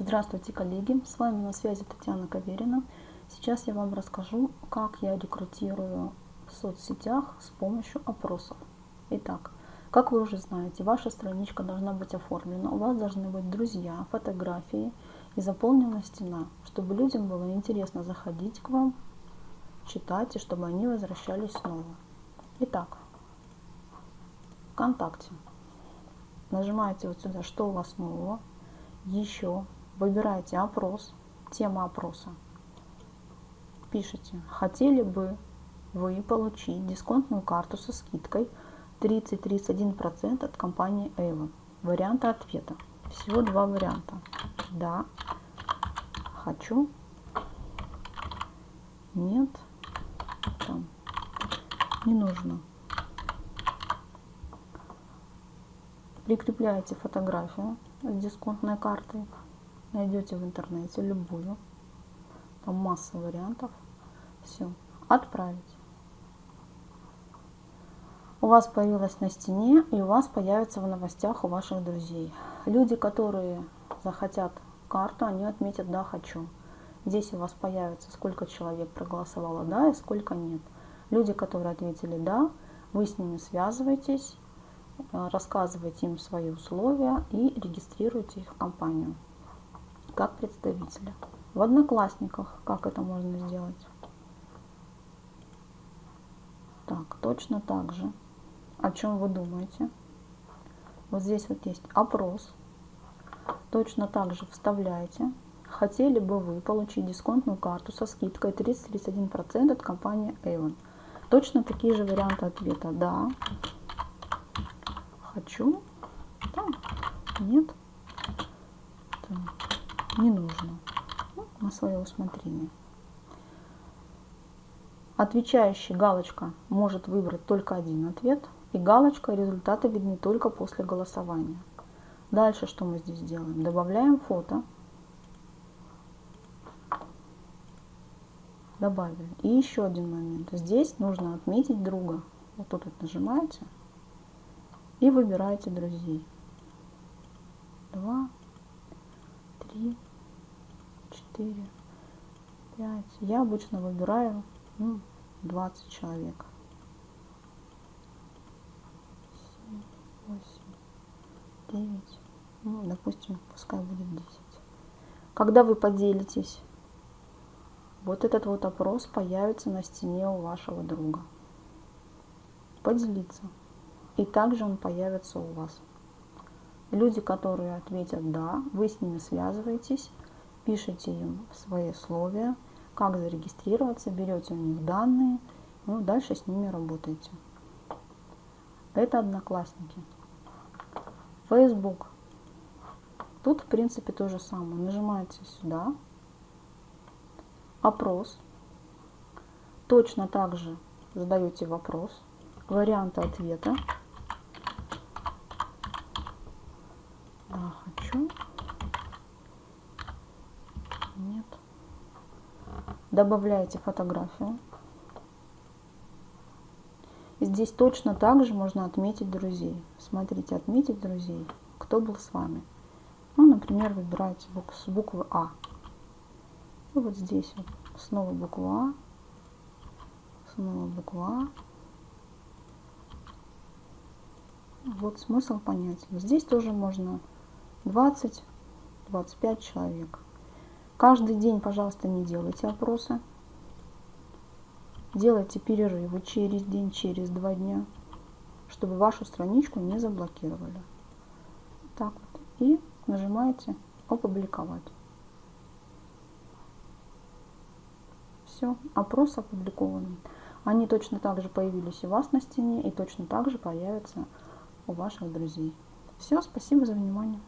Здравствуйте, коллеги! С вами на связи Татьяна Каверина. Сейчас я вам расскажу, как я рекрутирую в соцсетях с помощью опросов. Итак, как вы уже знаете, ваша страничка должна быть оформлена, у вас должны быть друзья, фотографии и заполнена стена, чтобы людям было интересно заходить к вам, читать и чтобы они возвращались снова. Итак, ВКонтакте. Нажимаете вот сюда, что у вас нового. Еще выбираете опрос, тема опроса. Пишите, хотели бы вы получить дисконтную карту со скидкой 30-31% от компании Avon. Варианты ответа. Всего два варианта. Да, хочу, нет, там, не нужно. Прикрепляете фотографию с дисконтной картой. Найдете в интернете любую. Там масса вариантов. Все. Отправить. У вас появилась на стене и у вас появится в новостях у ваших друзей. Люди, которые захотят карту, они отметят «да, хочу». Здесь у вас появится, сколько человек проголосовало «да» и сколько «нет». Люди, которые ответили «да», вы с ними связываетесь, Э, рассказывайте им свои условия и регистрируйте их в компанию как представителя. В Одноклассниках как это можно сделать? Так, точно так же. О чем вы думаете? Вот здесь вот есть опрос. Точно так же вставляете. Хотели бы вы получить дисконтную карту со скидкой 30-31% от компании Avon? Точно такие же варианты ответа. Да, хочу. Да, нет. Это не нужно. Ну, на свое усмотрение. Отвечающий галочка может выбрать только один ответ. И галочка результаты видны только после голосования. Дальше что мы здесь делаем? Добавляем фото. Добавили. И еще один момент. Здесь нужно отметить друга. Вот тут вот нажимаете и выбираете друзей. Два, три, четыре, пять. Я обычно выбираю ну, 20 человек. Семь, восемь, девять. Ну, допустим, пускай будет 10. Когда вы поделитесь, вот этот вот опрос появится на стене у вашего друга. Поделиться и также он появится у вас. Люди, которые ответят «да», вы с ними связываетесь, пишите им свои условия, как зарегистрироваться, берете у них данные, ну, дальше с ними работаете. Это одноклассники. Facebook. Тут, в принципе, то же самое. Нажимаете сюда. Опрос. Точно так же задаете вопрос. Варианты ответа. Добавляете фотографию. Здесь точно так же можно отметить друзей. Смотрите, отметить друзей, кто был с вами. Ну, например, выбираете с буквы А. И вот здесь вот снова буква А, снова буква А. Вот смысл понятен. Здесь тоже можно 20-25 человек. Каждый день, пожалуйста, не делайте опросы. Делайте перерывы через день, через два дня, чтобы вашу страничку не заблокировали. Так вот. И нажимаете «Опубликовать». Все, опрос опубликован. Они точно так же появились у вас на стене и точно так же появятся у ваших друзей. Все, спасибо за внимание.